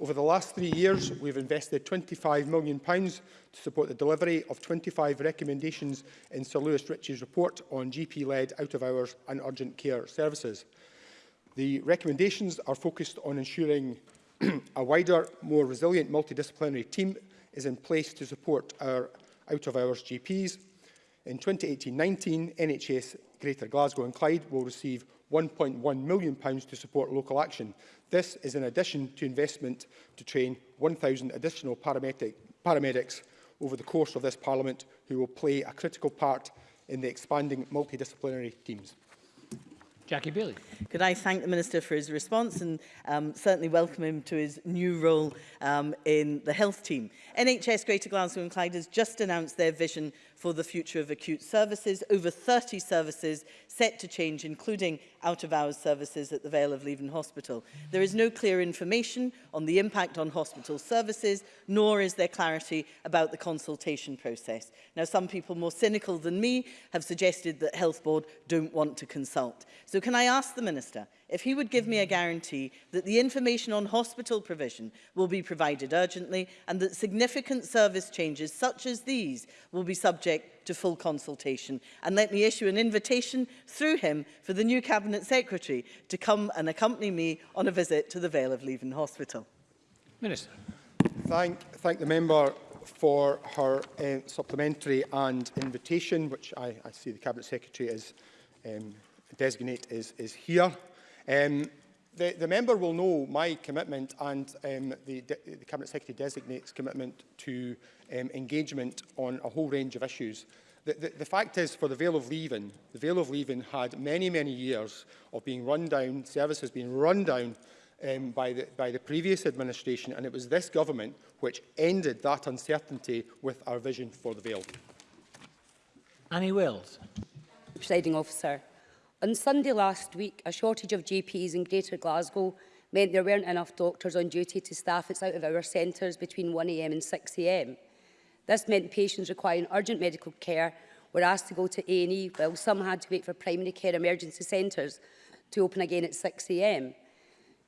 Over the last three years, we've invested £25 million to support the delivery of 25 recommendations in Sir Lewis Ritchie's report on GP-led out-of-hours and urgent care services. The recommendations are focused on ensuring a wider, more resilient multidisciplinary team is in place to support our out-of-hours GPs. In 2018-19, NHS Greater Glasgow and Clyde will receive £1.1 million to support local action. This is in addition to investment to train 1,000 additional paramedic, paramedics over the course of this Parliament who will play a critical part in the expanding multidisciplinary teams. Jackie Bailey. Could I thank the Minister for his response and um, certainly welcome him to his new role um, in the health team. NHS Greater Glasgow and Clyde has just announced their vision for the future of acute services, over 30 services set to change, including out-of-hours services at the Vale of Leven Hospital. There is no clear information on the impact on hospital services, nor is there clarity about the consultation process. Now, some people more cynical than me have suggested that Health Board don't want to consult. So can I ask the Minister, if he would give me a guarantee that the information on hospital provision will be provided urgently and that significant service changes such as these will be subject to full consultation and let me issue an invitation through him for the new cabinet secretary to come and accompany me on a visit to the Vale of Leven hospital minister thank thank the member for her uh, supplementary and invitation, which I, I see the Cabinet Secretary is um, designate is, is here. Um, the, the member will know my commitment and um, the, the Cabinet Secretary designates commitment to um, engagement on a whole range of issues. The, the, the fact is, for the Vale of Leaven, the Vale of Leaven had many, many years of being run down, services being run down um, by, the, by the previous administration, and it was this government which ended that uncertainty with our vision for the Vale. Annie Wills. Presiding officer, On Sunday last week, a shortage of GPs in Greater Glasgow meant there weren't enough doctors on duty to staff its out-of-hour centres between 1am and 6am. This meant patients requiring urgent medical care were asked to go to A&E, while some had to wait for primary care emergency centres to open again at 6am.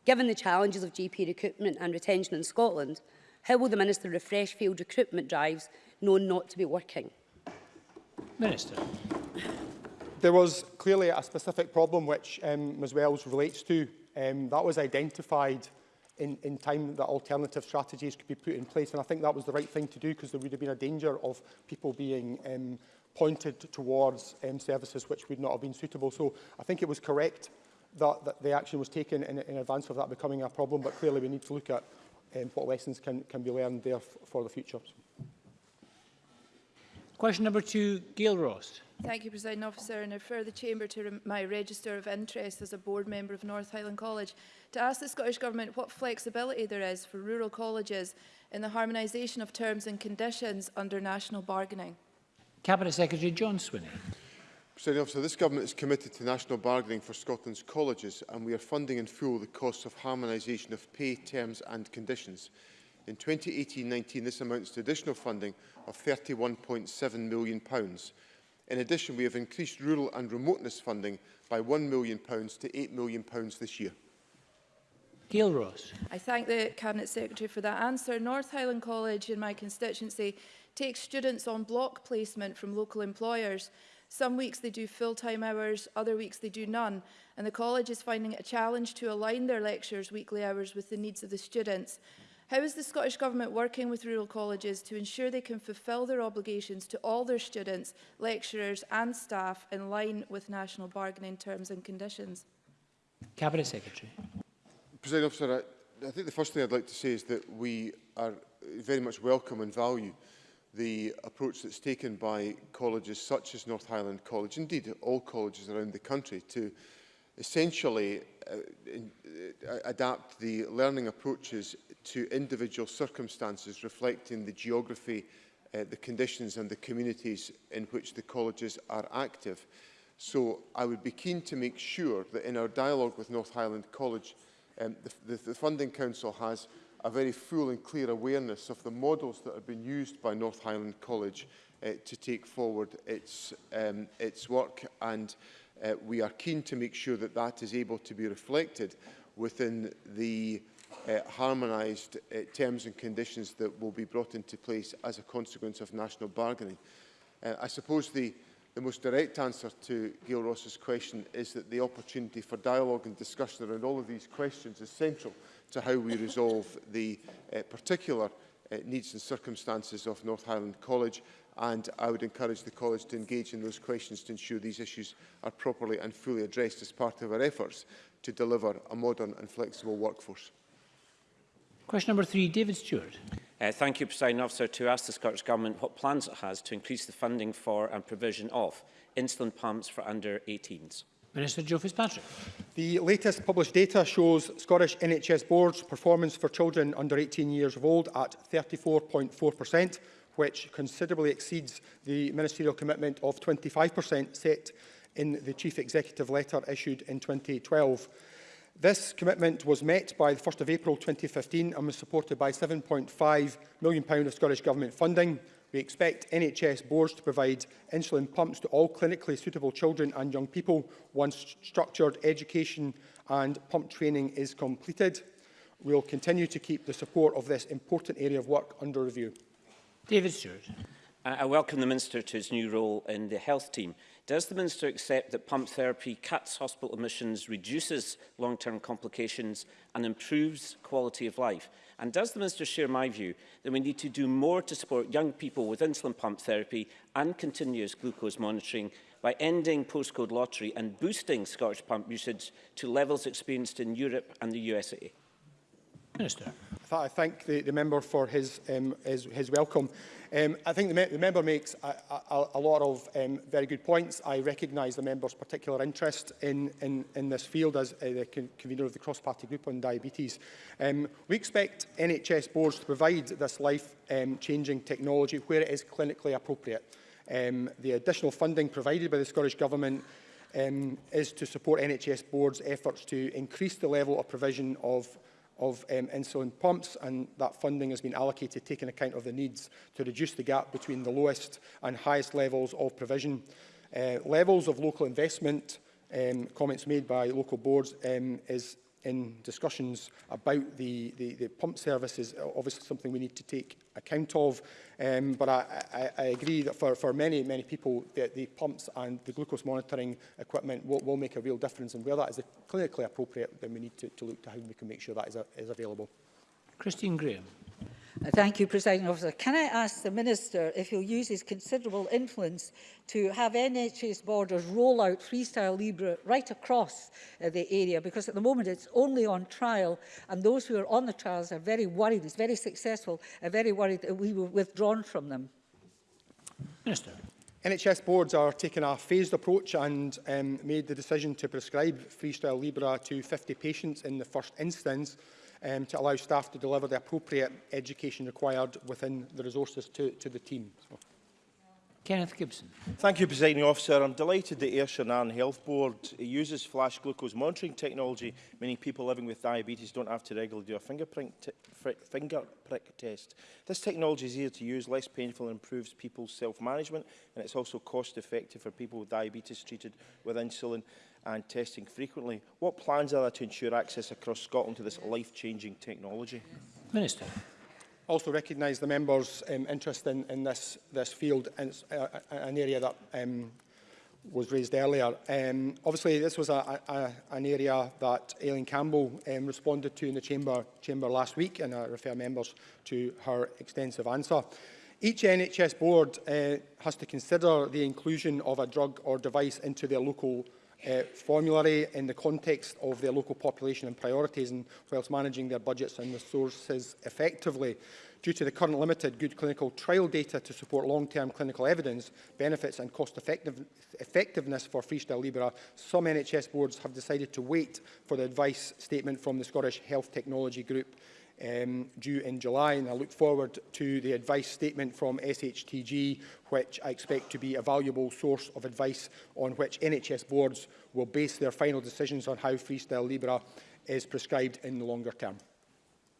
Given the challenges of GP recruitment and retention in Scotland, how will the Minister refresh field recruitment drives known not to be working? Minister. There was clearly a specific problem which um, Ms Wells relates to. Um, that was identified in, in time that alternative strategies could be put in place. And I think that was the right thing to do because there would have been a danger of people being um, pointed towards um, services which would not have been suitable. So I think it was correct that, that the action was taken in, in advance of that becoming a problem, but clearly we need to look at um, what lessons can, can be learned there for the future. Question number two, Gail Ross. Thank you, President Officer, and I refer the Chamber to my register of interest as a board member of North Highland College to ask the Scottish Government what flexibility there is for rural colleges in the harmonisation of terms and conditions under national bargaining. Cabinet Secretary John Swinney. President Officer, this Government is committed to national bargaining for Scotland's colleges and we are funding in full the costs of harmonisation of pay, terms and conditions. In 2018-19, this amounts to additional funding of £31.7 million. In addition, we have increased rural and remoteness funding by £1 million to £8 million this year. Gail Ross. I thank the Cabinet Secretary for that answer. North Highland College in my constituency takes students on block placement from local employers. Some weeks they do full-time hours, other weeks they do none, and the college is finding it a challenge to align their lectures' weekly hours with the needs of the students. How is the Scottish Government working with rural colleges to ensure they can fulfil their obligations to all their students, lecturers and staff in line with national bargaining terms and conditions? Cabinet Secretary. President Officer, I, I think the first thing I'd like to say is that we are very much welcome and value the approach that's taken by colleges such as North Highland College, indeed all colleges around the country, to essentially uh, uh adapt the learning approaches to individual circumstances reflecting the geography, uh, the conditions and the communities in which the colleges are active. So I would be keen to make sure that in our dialogue with North Highland College, um, the, the, the Funding Council has a very full and clear awareness of the models that have been used by North Highland College uh, to take forward its, um, its work and uh, we are keen to make sure that that is able to be reflected within the uh, harmonised uh, terms and conditions that will be brought into place as a consequence of national bargaining. Uh, I suppose the, the most direct answer to Gail Ross's question is that the opportunity for dialogue and discussion around all of these questions is central to how we resolve the uh, particular uh, needs and circumstances of North Highland College and I would encourage the college to engage in those questions to ensure these issues are properly and fully addressed as part of our efforts to deliver a modern and flexible workforce. Question number three, David Stewart. Uh, thank you, President Officer, to ask the Scottish Government what plans it has to increase the funding for and provision of insulin pumps for under-18s. Minister Joe Fitzpatrick. The latest published data shows Scottish NHS Board's performance for children under 18 years of old at 34.4%, which considerably exceeds the ministerial commitment of 25% set in the Chief Executive letter issued in 2012. This commitment was met by the 1st of April 2015 and was supported by £7.5 million of Scottish Government funding. We expect NHS boards to provide insulin pumps to all clinically suitable children and young people once structured education and pump training is completed. We will continue to keep the support of this important area of work under review. David Stewart. I welcome the Minister to his new role in the health team. Does the Minister accept that pump therapy cuts hospital admissions, reduces long-term complications and improves quality of life? And does the Minister share my view that we need to do more to support young people with insulin pump therapy and continuous glucose monitoring by ending postcode lottery and boosting Scottish pump usage to levels experienced in Europe and the USA? Minister. I thank the, the member for his, um, his, his welcome. Um, I think the, me the member makes a, a, a lot of um, very good points. I recognise the member's particular interest in, in, in this field as uh, the con convener of the cross-party group on diabetes. Um, we expect NHS boards to provide this life-changing um, technology where it is clinically appropriate. Um, the additional funding provided by the Scottish Government um, is to support NHS boards' efforts to increase the level of provision of of um, insulin pumps and that funding has been allocated taking account of the needs to reduce the gap between the lowest and highest levels of provision. Uh, levels of local investment um, comments made by local boards um, is in discussions about the, the, the pump services, obviously something we need to take account of. Um, but I, I, I agree that for, for many, many people, the, the pumps and the glucose monitoring equipment will, will make a real difference. And where that is clinically appropriate, then we need to, to look to how we can make sure that is, a, is available. Christine Graham. Thank you, President Officer. Can I ask the Minister if he'll use his considerable influence to have NHS Borders roll out Freestyle Libre right across uh, the area? Because at the moment it's only on trial and those who are on the trials are very worried, it's very successful, are very worried that we were withdrawn from them. Minister. NHS boards are taking a phased approach and um, made the decision to prescribe Freestyle Libra to 50 patients in the first instance um, to allow staff to deliver the appropriate education required within the resources to, to the team. So. Kenneth Gibson. Thank you, Presiding Officer. I'm delighted that Ayrshire Shannon Health Board uses flash glucose monitoring technology, meaning people living with diabetes don't have to regularly do a finger prick, finger prick test. This technology is easier to use, less painful and improves people's self-management, and it's also cost-effective for people with diabetes treated with insulin and testing frequently. What plans are there to ensure access across Scotland to this life-changing technology? Minister also recognise the members' um, interest in, in this, this field, and it's uh, uh, an area that um, was raised earlier. Um, obviously, this was a, a, an area that Aileen Campbell um, responded to in the chamber, chamber last week, and I refer members to her extensive answer. Each NHS board uh, has to consider the inclusion of a drug or device into their local uh, formulary in the context of their local population and priorities and whilst managing their budgets and resources effectively. Due to the current limited good clinical trial data to support long-term clinical evidence, benefits and cost effective effectiveness for Freestyle Libra, some NHS boards have decided to wait for the advice statement from the Scottish Health Technology Group um, due in July, and I look forward to the advice statement from SHTG, which I expect to be a valuable source of advice on which NHS boards will base their final decisions on how freestyle Libra is prescribed in the longer term.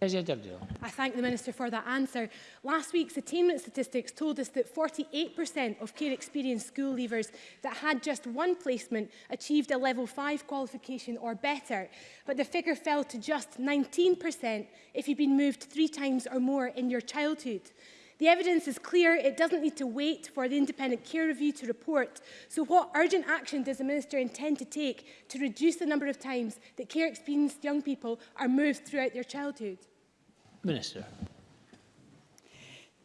Kezia Dugdale. I thank the Minister for that answer. Last week's attainment statistics told us that 48% of care experienced school leavers that had just one placement achieved a level 5 qualification or better, but the figure fell to just 19% if you've been moved three times or more in your childhood. The evidence is clear, it doesn't need to wait for the independent care review to report. So what urgent action does the Minister intend to take to reduce the number of times that care experienced young people are moved throughout their childhood? Minister.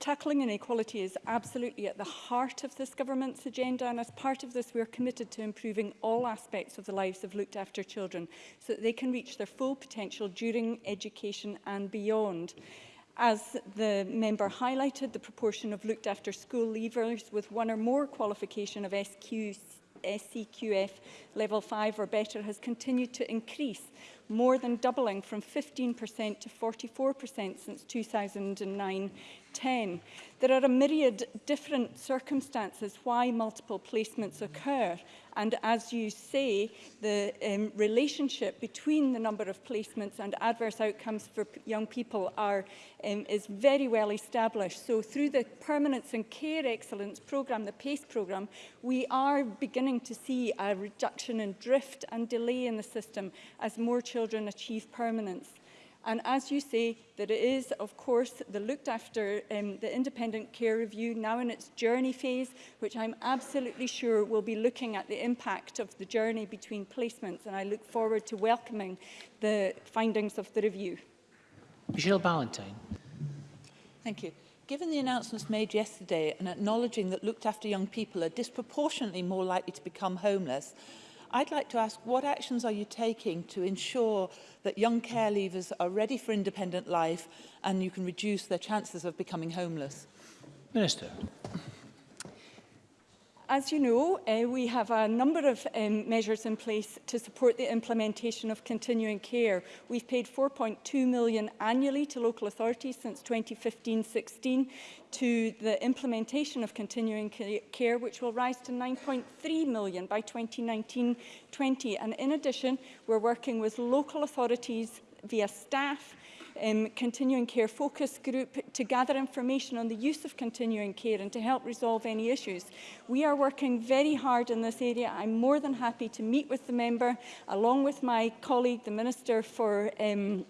Tackling inequality is absolutely at the heart of this government's agenda and as part of this we are committed to improving all aspects of the lives of looked after children so that they can reach their full potential during education and beyond. As the member highlighted, the proportion of looked after school leavers with one or more qualification of SQ, SCQF e level 5 or better has continued to increase, more than doubling from 15% to 44% since 2009 10. There are a myriad different circumstances why multiple placements occur. And as you say, the um, relationship between the number of placements and adverse outcomes for young people are, um, is very well established. So through the Permanence and Care Excellence programme, the PACE programme, we are beginning to see a reduction in drift and delay in the system as more children children achieve permanence. And as you say, that it is, of course, the looked after, um, the independent care review now in its journey phase, which I'm absolutely sure will be looking at the impact of the journey between placements. And I look forward to welcoming the findings of the review. Michelle Ballantyne. Thank you. Given the announcements made yesterday and acknowledging that looked after young people are disproportionately more likely to become homeless, I'd like to ask what actions are you taking to ensure that young care leavers are ready for independent life and you can reduce their chances of becoming homeless? Minister. as you know, uh, we have a number of um, measures in place to support the implementation of continuing care. We've paid 4.2 million annually to local authorities since 2015-16 to the implementation of continuing care, which will rise to 9.3 million by 2019-20. And in addition, we're working with local authorities via staff, um, continuing care focus group to gather information on the use of continuing care and to help resolve any issues. We are working very hard in this area. I'm more than happy to meet with the member, along with my colleague, the Minister for um,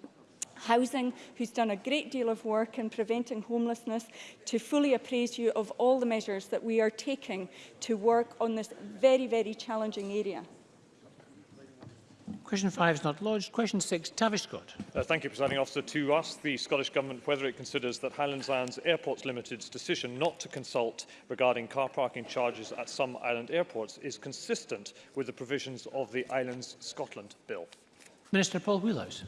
Housing, who's done a great deal of work in preventing homelessness, to fully appraise you of all the measures that we are taking to work on this very, very challenging area. Question 5 is not lodged. Question 6, Tavish Scott. Uh, thank you, Presiding Officer. To ask the Scottish Government whether it considers that Highlands Lands Airports Limited's decision not to consult regarding car parking charges at some island airports is consistent with the provisions of the Islands Scotland Bill. Minister Paul Wheelhouse.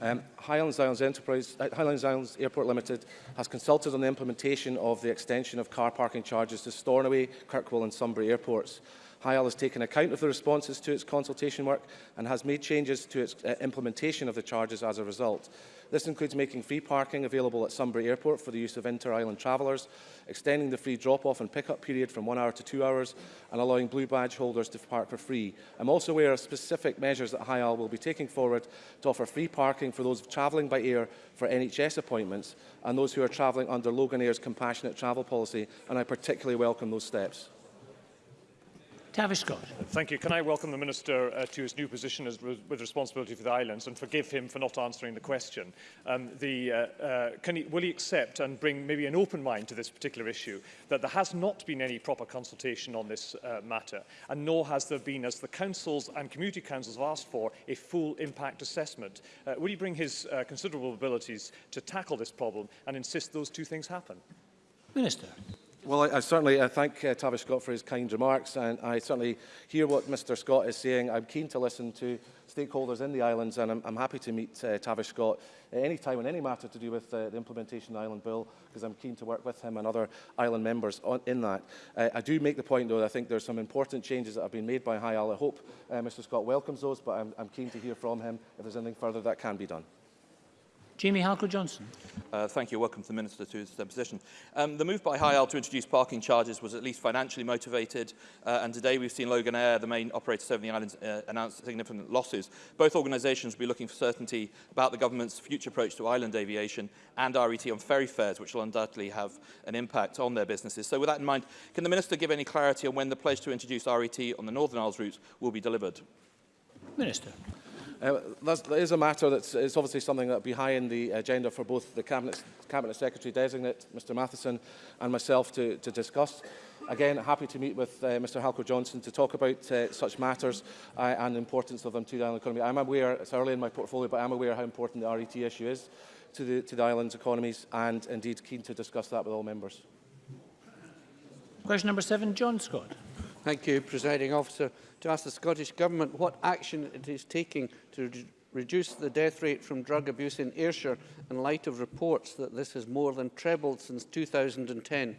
Um, Highlands Islands Enterprise, uh, Highlands Islands Airport Limited has consulted on the implementation of the extension of car parking charges to Stornoway, Kirkwall and Sunbury airports. HIAL has taken account of the responses to its consultation work and has made changes to its uh, implementation of the charges as a result. This includes making free parking available at Sunbury Airport for the use of inter-island travellers, extending the free drop-off and pick-up period from one hour to two hours, and allowing blue badge holders to park for free. I'm also aware of specific measures that HIAL will be taking forward to offer free parking for those travelling by air for NHS appointments and those who are travelling under Logan Air's compassionate travel policy, and I particularly welcome those steps. Tavish Scott. Thank you. Can I welcome the Minister uh, to his new position as re with responsibility for the islands and forgive him for not answering the question. Um, the, uh, uh, can he, will he accept and bring maybe an open mind to this particular issue that there has not been any proper consultation on this uh, matter and nor has there been, as the councils and community councils have asked for, a full impact assessment? Uh, will he bring his uh, considerable abilities to tackle this problem and insist those two things happen? Minister. Well, I, I certainly I thank uh, Tavish Scott for his kind remarks, and I certainly hear what Mr Scott is saying. I'm keen to listen to stakeholders in the islands, and I'm, I'm happy to meet uh, Tavish Scott at any time on any matter to do with uh, the implementation of the Island Bill, because I'm keen to work with him and other island members on, in that. Uh, I do make the point, though, that I think there's some important changes that have been made by High Isle. I hope uh, Mr Scott welcomes those, but I'm, I'm keen to hear from him if there's anything further that can be done. Jamie Halker-Johnson. Uh, thank you. Welcome to the Minister to his deposition. Uh, um, the move by High Isle to introduce parking charges was at least financially motivated, uh, and today we've seen Logan Air, the main operator serving the islands, uh, announce significant losses. Both organisations will be looking for certainty about the government's future approach to island aviation and RET on ferry fares, which will undoubtedly have an impact on their businesses. So with that in mind, can the Minister give any clarity on when the pledge to introduce RET on the Northern Isles routes will be delivered? Minister. Uh, there is a matter that is obviously something that will be high in the agenda for both the Cabinet, Cabinet Secretary designate, Mr Matheson, and myself to, to discuss. Again, happy to meet with uh, Mr Halco Johnson to talk about uh, such matters uh, and the importance of them to the island economy. I'm aware, it's early in my portfolio, but I'm aware how important the RET issue is to the, to the island's economies and indeed keen to discuss that with all members. Question number seven, John Scott. Thank you, Presiding Officer. To ask the Scottish Government what action it is taking to re reduce the death rate from drug abuse in Ayrshire in light of reports that this has more than trebled since 2010.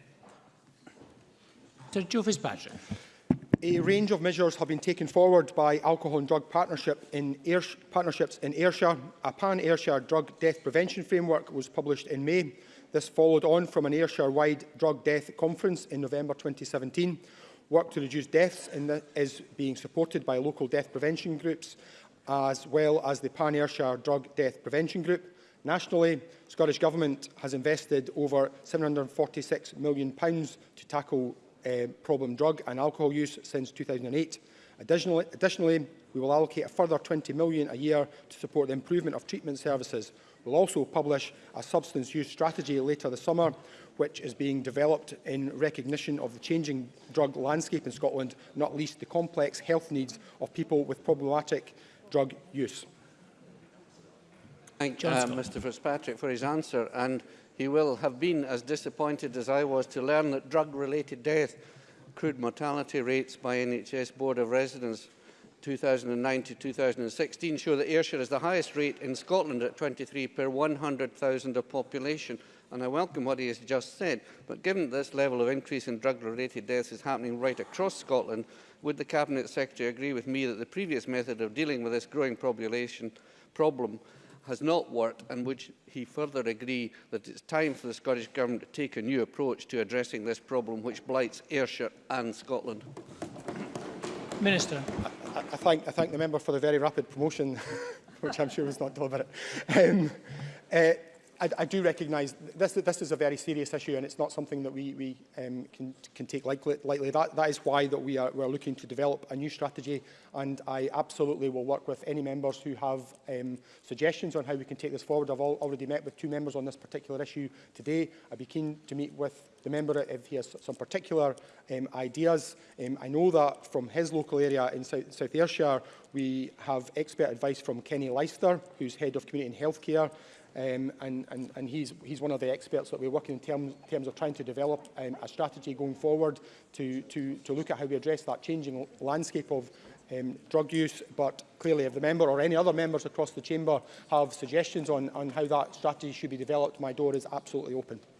Sir Joe Fitzpatrick. A range of measures have been taken forward by Alcohol and Drug Partnership in Ayrsh Partnerships in Ayrshire. A pan-Ayrshire drug death prevention framework was published in May. This followed on from an Ayrshire-wide drug death conference in November 2017. Work to reduce deaths the, is being supported by local death prevention groups, as well as the Pan Ayrshire Drug Death Prevention Group. Nationally, Scottish Government has invested over £746 million to tackle uh, problem drug and alcohol use since 2008. Additionally, additionally, we will allocate a further £20 million a year to support the improvement of treatment services. We'll also publish a substance use strategy later this summer, which is being developed in recognition of the changing drug landscape in Scotland, not least the complex health needs of people with problematic drug use. Thank uh, Mr Fitzpatrick for his answer and he will have been as disappointed as I was to learn that drug-related death crude mortality rates by NHS Board of Residents 2009 to 2016 show that Ayrshire is the highest rate in Scotland at 23 per 100,000 of population and I welcome what he has just said, but given this level of increase in drug-related deaths is happening right across Scotland, would the Cabinet Secretary agree with me that the previous method of dealing with this growing population problem has not worked and would he further agree that it's time for the Scottish Government to take a new approach to addressing this problem which blights Ayrshire and Scotland? Minister. I, I, thank, I thank the member for the very rapid promotion, which I'm sure was not deliberate. Um, uh, I, I do recognise this, this is a very serious issue and it's not something that we, we um, can, can take lightly. lightly. That, that is why that we are, we're looking to develop a new strategy and I absolutely will work with any members who have um, suggestions on how we can take this forward. I've all, already met with two members on this particular issue today. I'd be keen to meet with the member if he has some particular um, ideas. Um, I know that from his local area in South, South Ayrshire, we have expert advice from Kenny Leicester, who's head of community and healthcare, Um, and and, and he's, he's one of the experts that we're working in terms, terms of trying to develop um, a strategy going forward to, to, to look at how we address that changing landscape of um, drug use, but clearly if the member or any other members across the chamber have suggestions on, on how that strategy should be developed, my door is absolutely open.